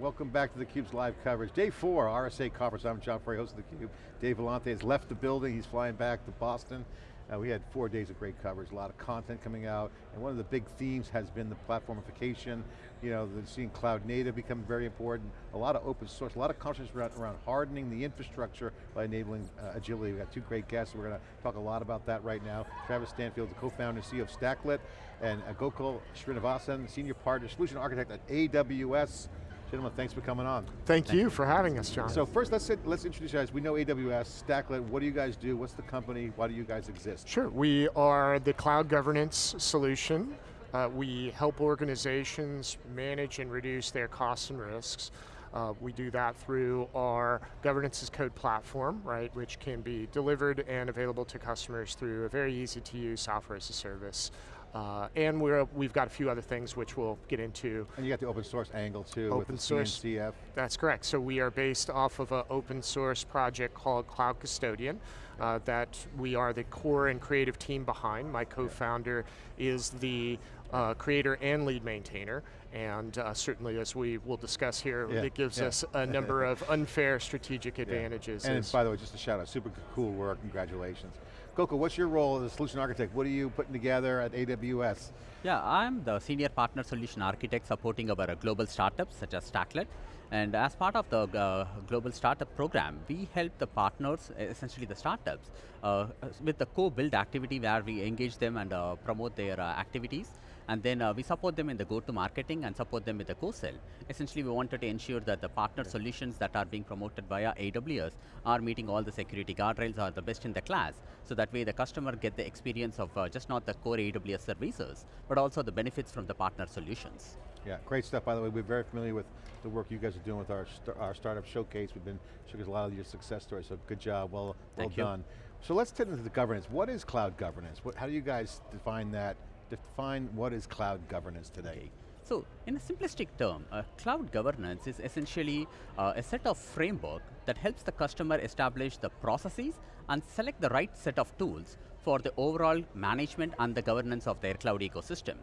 Welcome back to theCUBE's live coverage. Day four, RSA conference. I'm John Furrier, host of theCUBE. Dave Vellante has left the building. He's flying back to Boston. Uh, we had four days of great coverage, a lot of content coming out, and one of the big themes has been the platformification, you know, the, seeing cloud native become very important, a lot of open source, a lot of conversations around, around hardening the infrastructure by enabling uh, agility. We've got two great guests, we're going to talk a lot about that right now. Travis Stanfield, the co-founder and CEO of Stacklet, and uh, Gokul Srinivasan, senior partner, solution architect at AWS. Gentlemen, thanks for coming on. Thank, Thank you, you for having us, John. So first, let's let's introduce you guys. We know AWS, Stacklet. What do you guys do? What's the company? Why do you guys exist? Sure, we are the cloud governance solution. Uh, we help organizations manage and reduce their costs and risks. Uh, we do that through our governance as code platform, right, which can be delivered and available to customers through a very easy to use software as a service. Uh, and we're, we've got a few other things which we'll get into. And you got the open source angle too open with source, CNCF. That's correct. So we are based off of an open source project called Cloud Custodian uh, that we are the core and creative team behind. My co-founder is the uh, creator and lead maintainer, and uh, certainly as we will discuss here, yeah. it gives yeah. us a number of unfair strategic advantages. Yeah. And by the way, just a shout out, super cool work, congratulations. Gokul, what's your role as a solution architect? What are you putting together at AWS? Yeah, I'm the senior partner solution architect supporting our global startups such as Stacklet. And as part of the uh, global startup program, we help the partners, essentially the startups, uh, with the co-build activity where we engage them and uh, promote their uh, activities. And then uh, we support them in the go-to-marketing and support them with the co-sell. Essentially, we wanted to ensure that the partner okay. solutions that are being promoted via AWS are meeting all the security guardrails, are the best in the class. So that way the customer get the experience of uh, just not the core AWS services, but also the benefits from the partner solutions. Yeah, great stuff, by the way. We're very familiar with the work you guys are doing with our, our startup showcase. We've been showing a lot of your success stories, so good job, well, well done. So let's get into the governance. What is cloud governance? What, how do you guys define that? Define what is cloud governance today? Okay. So, in a simplistic term, uh, cloud governance is essentially uh, a set of framework that helps the customer establish the processes and select the right set of tools for the overall management and the governance of their cloud ecosystem.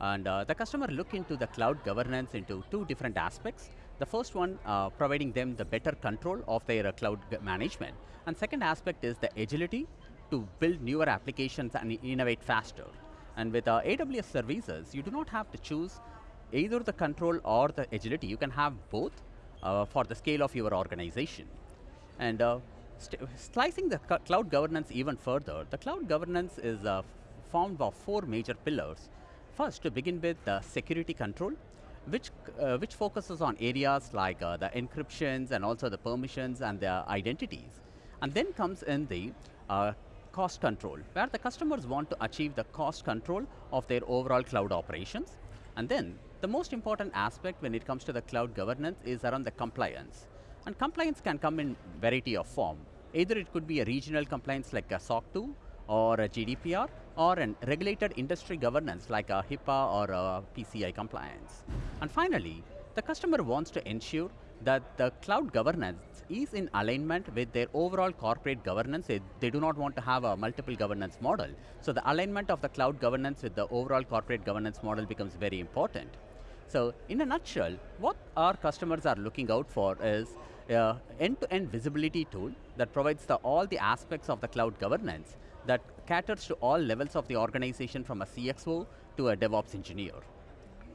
And uh, the customer look into the cloud governance into two different aspects. The first one, uh, providing them the better control of their uh, cloud management. And second aspect is the agility to build newer applications and innovate faster. And with uh, AWS services, you do not have to choose either the control or the agility. You can have both uh, for the scale of your organization. And uh, slicing the cloud governance even further, the cloud governance is uh, formed of four major pillars. First, to begin with, the security control, which, uh, which focuses on areas like uh, the encryptions and also the permissions and the identities. And then comes in the uh, cost control, where the customers want to achieve the cost control of their overall cloud operations. And then, the most important aspect when it comes to the cloud governance is around the compliance. And compliance can come in variety of form. Either it could be a regional compliance like a SOC 2, or a GDPR, or a regulated industry governance like a HIPAA or a PCI compliance. And finally, the customer wants to ensure that the cloud governance is in alignment with their overall corporate governance. They, they, do not want to have a multiple governance model. So the alignment of the cloud governance with the overall corporate governance model becomes very important. So in a nutshell, what our customers are looking out for is end-to-end -end visibility tool that provides the, all the aspects of the cloud governance that caters to all levels of the organization from a CXO to a DevOps engineer.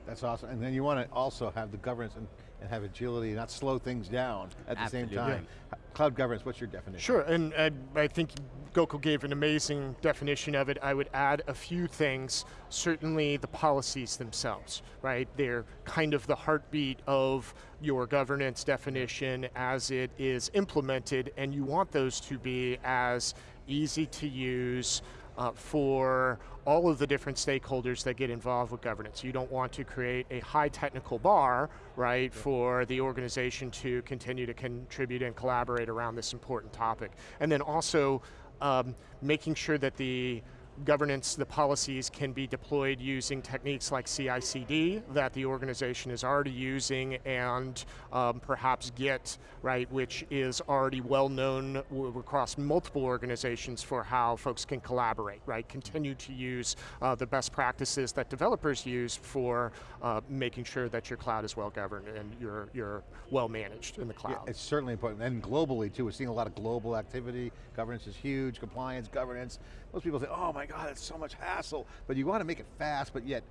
That's awesome, and then you want to also have the governance and, and have agility, not slow things down at Absolutely. the same time. Yeah. Cloud governance, what's your definition? Sure, and uh, I think Gokul gave an amazing definition of it. I would add a few things. Certainly the policies themselves, right? They're kind of the heartbeat of your governance definition as it is implemented, and you want those to be as easy to use uh, for all of the different stakeholders that get involved with governance. You don't want to create a high technical bar, right, yeah. for the organization to continue to contribute and collaborate around this important topic. And then also um, making sure that the governance, the policies can be deployed using techniques like CI/CD that the organization is already using, and um, perhaps Git, right, which is already well known across multiple organizations for how folks can collaborate, right? Continue to use uh, the best practices that developers use for uh, making sure that your cloud is well governed and you're, you're well managed in the cloud. Yeah, it's certainly important, and globally too, we're seeing a lot of global activity, governance is huge, compliance, governance. Most people think, oh my God, oh, it's so much hassle, but you want to make it fast, but yet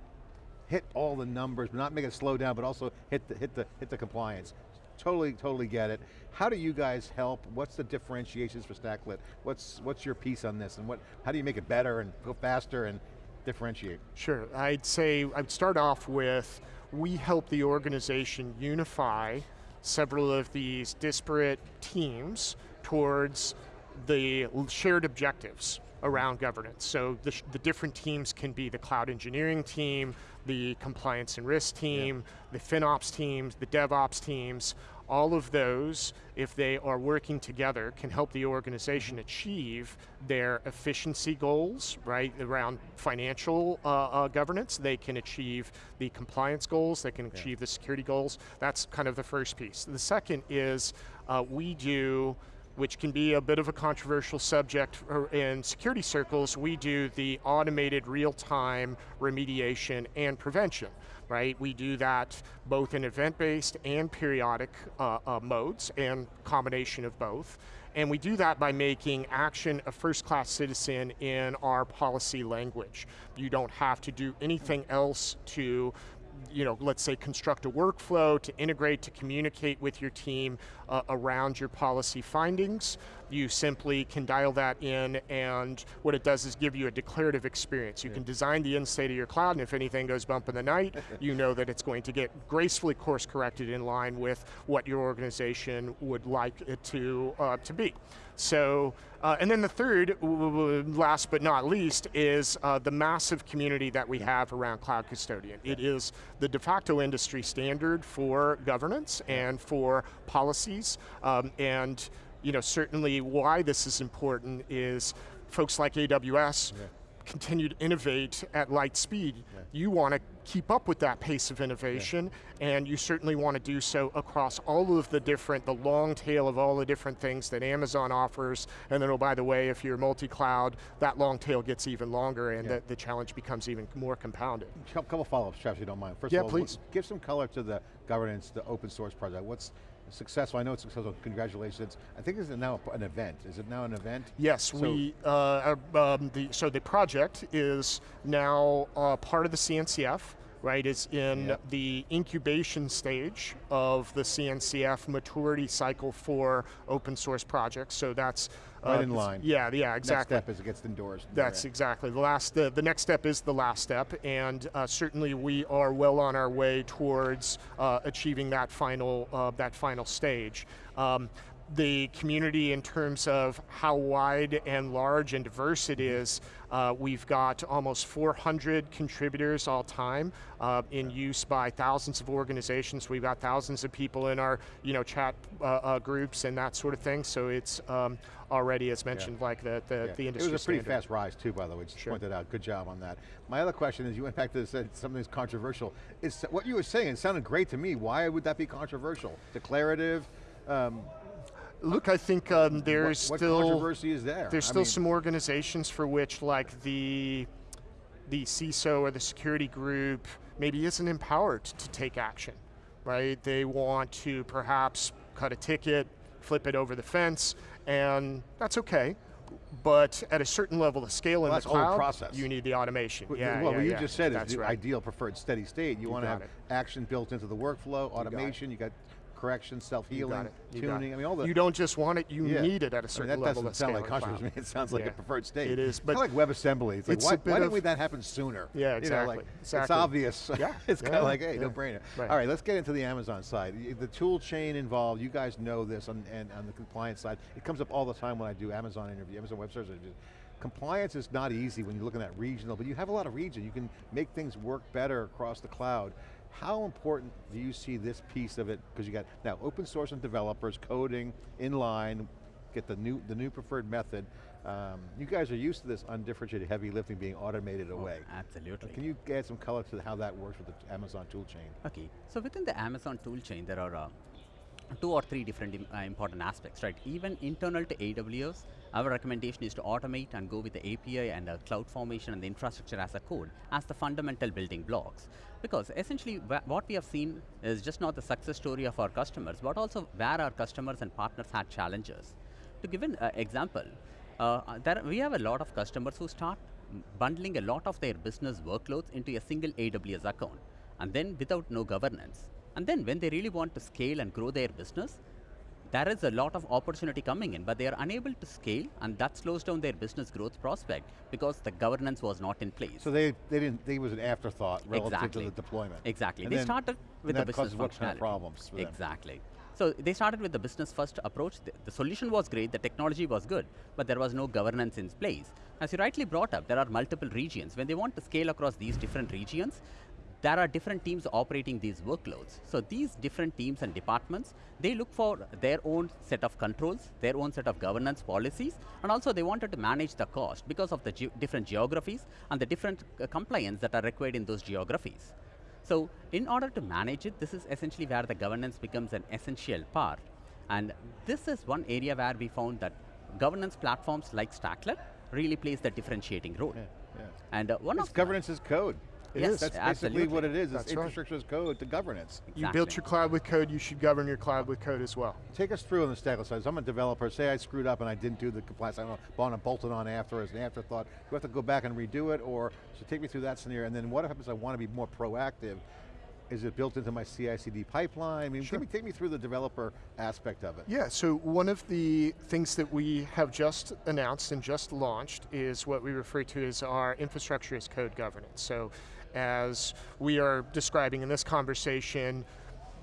hit all the numbers, but not make it slow down, but also hit the, hit the, hit the compliance. Totally, totally get it. How do you guys help? What's the differentiations for Stacklet? What's, what's your piece on this, and what, how do you make it better and go faster and differentiate? Sure, I'd say, I'd start off with, we help the organization unify several of these disparate teams towards the shared objectives around governance. So the, the, different teams can be the cloud engineering team, the compliance and risk team, yeah. the FinOps teams, the DevOps teams, all of those, if they are working together, can help the organization achieve their efficiency goals, right, around financial uh, uh, governance. They can achieve the compliance goals, they can yeah. achieve the security goals. That's kind of the first piece. The second is uh, we do which can be a bit of a controversial subject in security circles, we do the automated real-time remediation and prevention, right? We do that both in event-based and periodic uh, uh, modes, and combination of both. And we do that by making action a first-class citizen in our policy language. You don't have to do anything else to you know, let's say construct a workflow to integrate, to communicate with your team uh, around your policy findings. You simply can dial that in and what it does is give you a declarative experience. You yeah. can design the end state of your cloud and if anything goes bump in the night, you know that it's going to get gracefully course corrected in line with what your organization would like it to, uh, to be. So, uh, and then the third, last but not least, is uh, the massive community that we have around Cloud Custodian. It is the de facto industry standard for governance and for policies, um, and you know, certainly why this is important is folks like AWS yeah. continue to innovate at light speed. Yeah. You want to keep up with that pace of innovation, yeah. and you certainly want to do so across all of the different, the long tail of all the different things that Amazon offers, and then oh by the way, if you're multi-cloud, that long tail gets even longer and the, the, challenge becomes even more compounded. A couple follow-ups, Travis, if you don't mind. First yeah, of all, please. give some color to the governance, the open source project. What's successful, I know it's successful, congratulations. I think this is now an event. Is it now an event? Yes, so we, uh, um, the, so the project is now uh, part of the CNCF, right? It's in yep. the incubation stage of the CNCF maturity cycle for open source projects. So that's Right uh, in line. Yeah, yeah, exactly. Next step is it gets endorsed. That's exactly. The last, the, the next step is the last step, and uh, certainly we are well on our way towards uh, achieving that final, uh, that final stage. Um, the community in terms of how wide and large and diverse it is. Uh, we've got almost 400 contributors all time uh, in use by thousands of organizations. We've got thousands of people in our you know, chat uh, uh groups and that sort of thing, so it's um, already, as mentioned, yeah. like the, the, yeah. the industry It was a pretty standard. fast rise too, by the way, just sure. pointed out, good job on that. My other question is, you went back to this, something that's controversial. Is what you were saying, it sounded great to me, why would that be controversial? Declarative, um, Look, I think um, there's what, what still controversy is there. There's I still mean, some organizations for which, like the the CISO or the security group, maybe isn't empowered to take action, right? They want to perhaps cut a ticket, flip it over the fence, and that's okay. But at a certain level of scale well, in the cloud, process. you need the automation. Well, yeah, well yeah, what you yeah. just said is the right. ideal preferred steady state. You, you want to have it. action built into the workflow, automation, you got correction, self-healing, tuning, I mean all the... You don't just want it, you yeah. need it at a certain I mean, that level doesn't sound like controversy, it sounds like yeah. a preferred state. It is, but... Kind of like WebAssembly, it's, it's like, why, why didn't we that happen sooner? Yeah, exactly. You know, like, exactly. It's obvious. Yeah. it's kind of like, hey, no brainer. Right. All right, let's get into the Amazon side. The tool chain involved, you guys know this on, and on the compliance side. It comes up all the time when I do Amazon interview, Amazon Web Services interviews. Compliance is not easy when you're looking at regional, but you have a lot of region. You can make things work better across the cloud. How important do you see this piece of it? Because you got now open source and developers, coding, inline, get the new, the new preferred method. Um, you guys are used to this undifferentiated heavy lifting being automated away. Absolutely. Can you add some color to how that works with the Amazon tool chain? Okay, so within the Amazon toolchain, there are uh, two or three different im- uh, important aspects, right? Even internal to AWS, our recommendation is to automate and go with the API and the cloud formation and the infrastructure as a code as the fundamental building blocks. Because essentially, wha- what we have seen is just not the success story of our customers, but also where our customers and partners had challenges. To give an uh, example, uh, there, we have a lot of customers who start bundling a lot of their business workloads into a single AWS account, and then without no governance. And then when they really want to scale and grow their business, there is a lot of opportunity coming in, but they are unable to scale, and that slows down their business growth prospect because the governance was not in place. So they, they didn't, they was an afterthought relative Exactly. to the deployment. Exactly. And they then- started with the business what kind of functionality. problems for them? Exactly. So they started with the business first approach. The, the solution was great, the technology was good, but there was no governance in place. As you rightly brought up, there are multiple regions. When they want to scale across these different regions, there are different teams operating these workloads. So these different teams and departments, they look for their own set of controls, their own set of governance policies, and also they wanted to manage the cost because of the ge- different geographies and the different uh, compliance that are required in those geographies. So in order to manage it, this is essentially where the governance becomes an essential part. And this is one area where we found that governance platforms like Stacklet really plays the differentiating role. Yeah, yeah. And uh, one It's of governance is code. It is, That's basically what it is. It's That's right. infrastructure as code to governance. You built your cloud with code, you should govern your cloud with code as well. Take us through on the Stacklet's side. So I'm a developer, say I screwed up and I didn't do the compliance, I don't know, bought and bolted on after as an afterthought. Do I have to go back and redo it or, so take me through that scenario and then what happens I want to be more proactive? Is it built into my CI/CD pipeline? I mean, Sure. take, me, take me through the developer aspect of it. Yeah, so one of the things that we have just announced and just launched is what we refer to as our infrastructure as code governance. So as we are describing in this conversation,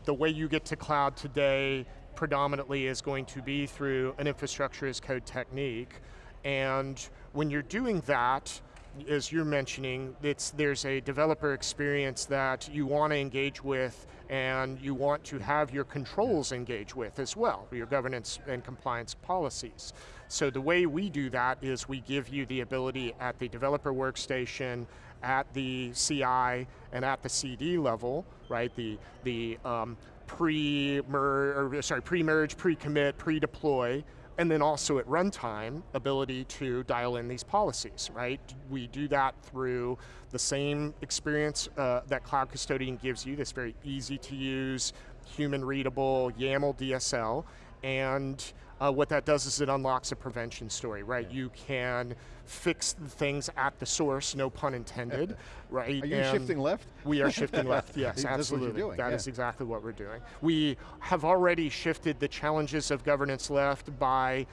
the way you get to cloud today predominantly is going to be through an infrastructure as code technique. And when you're doing that, as you're mentioning, it's, there's a developer experience that you want to engage with and you want to have your controls engage with as well, your governance and compliance policies. So the way we do that is we give you the ability at the developer workstation, at the CI, and at the CD level, right? The, the um, pre-merge, or sorry, pre-merge, pre-commit, pre-deploy, and then also at runtime, ability to dial in these policies, right? We do that through the same experience uh, that Cloud Custodian gives you, this very easy to use, human readable YAML DSL, and uh, what that does is it unlocks a prevention story, right? You can fix the things at the source, no pun intended, right? Are you And- shifting left? we are shifting left, yes, That's what you're absolutely. doing, That is yeah. exactly what we're doing. We have already shifted the challenges of governance left by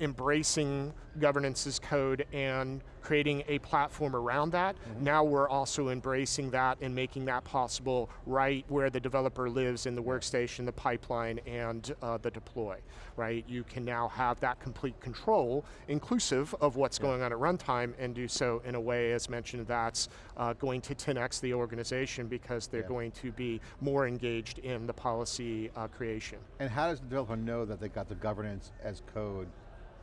embracing governance as code and creating a platform around that. Mm-hmm. Now we're also embracing that and making that possible right where the developer lives in the workstation, the pipeline, and uh, the deploy, right? You can now have that complete control, inclusive of what's going on at runtime, and do so in a way, as mentioned, that's uh, going to 10x the organization because they're Yeah. going to be more engaged in the policy uh, creation. And how does the developer know that they got the governance as code?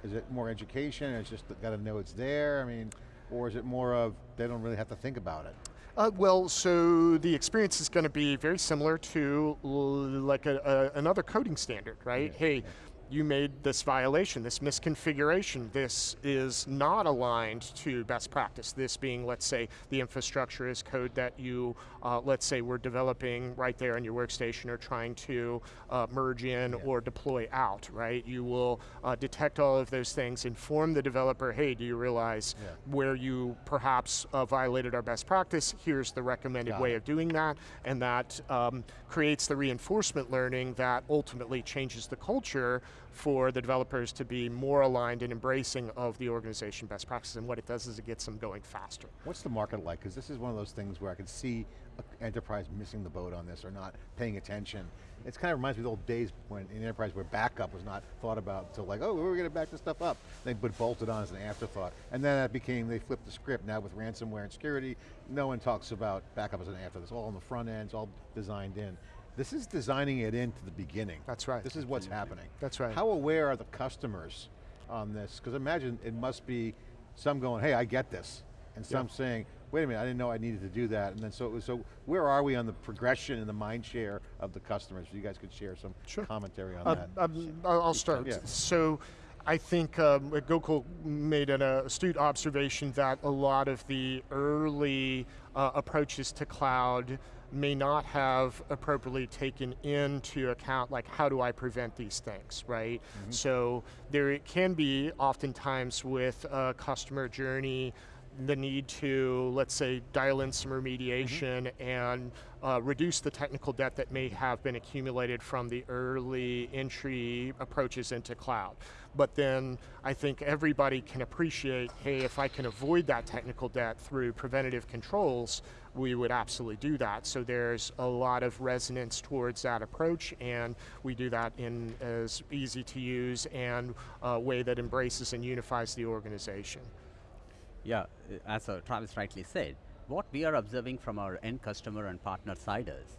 Is it more education, it's just got to know it's there? I mean, or is it more of, they don't really have to think about it? Uh, well, so the experience is going to be very similar to like a, a, another coding standard, right? hey, you made this violation, this misconfiguration, this is not aligned to best practice. This being, let's say, the infrastructure as code that you, uh, let's say, we're developing right there in your workstation or trying to uh, merge in or deploy out, right? You will uh, detect all of those things, inform the developer, hey, do you realize Yeah. where you perhaps uh, violated our best practice, here's the recommended Got way it. of doing that, and that um, creates the reinforcement learning that ultimately changes the culture for the developers to be more aligned and embracing of the organization best practices, and what it does is it gets them going faster. What's the market like? Because this is one of those things where I could see an enterprise missing the boat on this or not paying attention. It kind of reminds me of the old days when in enterprise where backup was not thought about until like, oh, we're going to back this stuff up. They put bolted on as an afterthought. And then that became, they flipped the script. Now with ransomware and security, no one talks about backup as an afterthought. It's all on the front end, it's all designed in. This is designing it into the beginning. That's right. This is what's happening. That's right. How aware are the customers on this? Because imagine it must be some going, hey, I get this. And some Yeah. saying, wait a minute, I didn't know I needed to do that. And then so, so where are we on the progression and the mind share of the customers? You guys could share some Sure. commentary on Um, that. um, I'll I'll start. Yeah. So I think um, Gokul made an uh, astute observation that a lot of the early uh, approaches to cloud may not have appropriately taken into account like how do I prevent these things, right? Mm-hmm. So there it can be oftentimes with a customer journey the need to, let's say, dial in some remediation mm-hmm. and uh, reduce the technical debt that may mm-hmm. have been accumulated from the early entry approaches into cloud. But then I think everybody can appreciate, hey, if I can avoid that technical debt through preventative controls, we would absolutely do that. So there's a lot of resonance towards that approach and we do that in as easy to use and a way that embraces and unifies the organization. Yeah, uh, as uh, Travis rightly said, what we are observing from our end customer and partner side is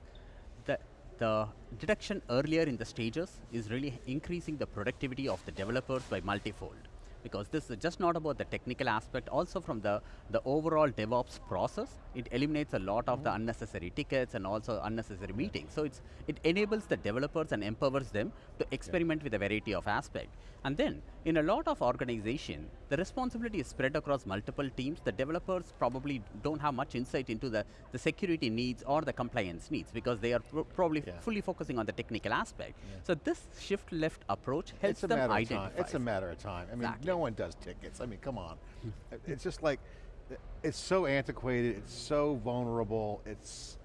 that the detection earlier in the stages is really increasing the productivity of the developers by multifold. Because this is just not about the technical aspect, also from the, the overall DevOps process, it eliminates a lot of the mm-hmm. unnecessary tickets and also unnecessary meetings. So it's, it enables the developers and empowers them to experiment with a variety of aspects. And then, in a lot of organization, the responsibility is spread across multiple teams. The developers probably don't have much insight into the, the security needs or the compliance needs because they are pro- probably Yeah. fully focusing on the technical aspect. So this shift left approach helps it's a them matter identify. of time. It's a matter of time. I mean, Exactly. no one does tickets. I mean, come on. it's just like, it's so antiquated, it's so vulnerable, it's,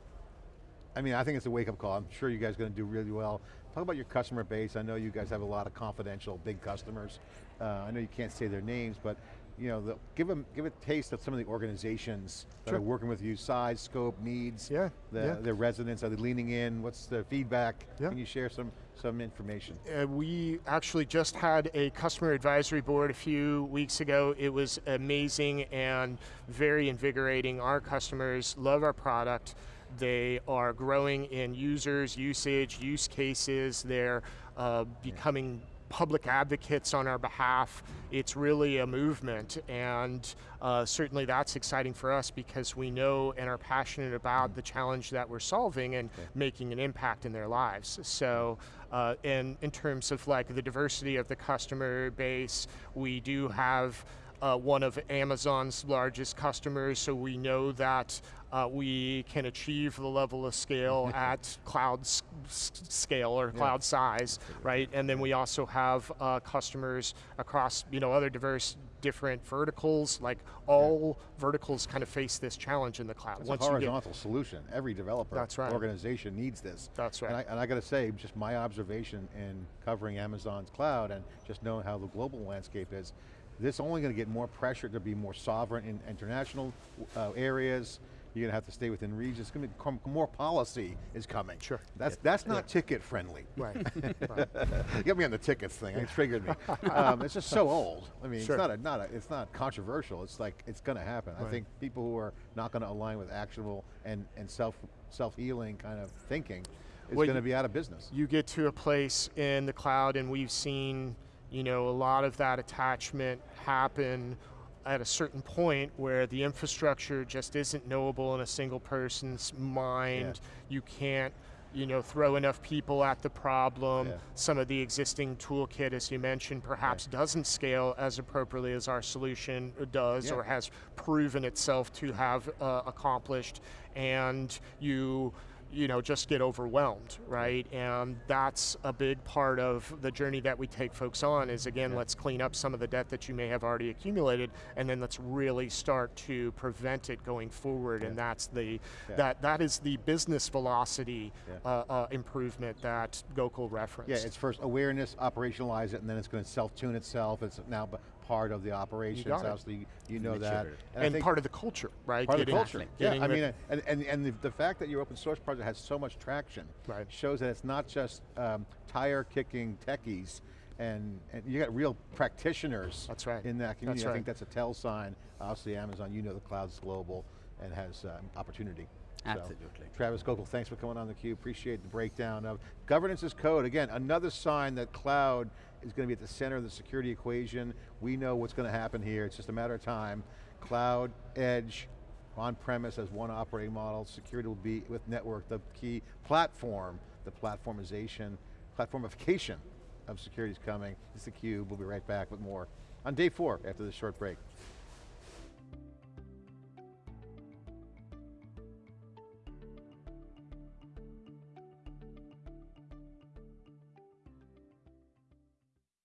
I mean, I think it's a wake up call. I'm sure you guys are going to do really well. Talk about your customer base. I know you guys have a lot of confidential big customers. Uh, I know you can't say their names, but you know, the, give them give a taste of some of the organizations that Sure. are working with you, size, scope, needs, Yeah, the, yeah. their residents, are they leaning in? What's the feedback? Yeah. Can you share some, some information? Uh, we actually just had a customer advisory board a few weeks ago. It was amazing and very invigorating. Our customers love our product. They are growing in users, usage, use cases. They're uh, becoming public advocates on our behalf. It's really a movement, and uh, certainly that's exciting for us because we know and are passionate about the challenge that we're solving and making an impact in their lives. So, uh, in, in terms of like the diversity of the customer base, we do have uh, one of Amazon's largest customers, so we know that uh, we can achieve the level of scale at cloud scale or cloud size, right? And then we also have uh, customers across, you know, other diverse different verticals, like all verticals kind of face this challenge in the cloud. It's Once a you get- horizontal solution. Every developer That's right. organization needs this. That's And I, right. and I got to say, just my observation in covering Amazon's cloud and just knowing how the global landscape is, this only going to get more pressure to be more sovereign in international uh, areas. You're going to have to stay within regions. It's going to become more policy is coming. Sure. That's that's not ticket friendly. Right. right. Get me on the tickets thing. It triggered me. um, it's just so old. I mean, Sure. it's not a, not a, it's not controversial. It's like it's going to happen. Right. I think people who are not going to align with actionable and and self self healing kind of thinking is Well, going to be out of business. you get to a place in the cloud and we've seen you know a lot of that attachment happen at a certain point where the infrastructure just isn't knowable in a single person's mind. You can't you know throw enough people at the problem. Yeah. some of the existing toolkit as you mentioned perhaps doesn't scale as appropriately as our solution does Yeah. or has proven itself to have uh, accomplished. And you you know just get overwhelmed right and that's a big part of the journey that we take folks on is again let's clean up some of the debt that you may have already accumulated and then let's really start to prevent it going forward and that's the Yeah. that that is the business velocity Yeah. uh, uh, improvement that Gokul referenced Yeah, it's first awareness, operationalize it, and then it's going to self-tune itself. It's now part of the operations. it. Obviously, you know that. I and part of the culture right part of the culture. yeah, I mean, and, and, and the, the fact that your open source project has so much traction Right. shows that it's not just um, tire kicking techies, and, and you got real practitioners That's right. in that community. That's I think that's a tell sign. Obviously, Amazon, you know the cloud's global and has um, opportunity. So, Absolutely. Travis Gokul, thanks for coming on theCUBE. Appreciate the breakdown of governance as code. Again, another sign that cloud is going to be at the center of the security equation. We know what's going to happen here. It's just a matter of time. Cloud, edge, on-premise as one operating model. Security will be with network the key platform, the platformization, platformification of security is coming. It's theCUBE, we'll be right back with more on day four after this short break.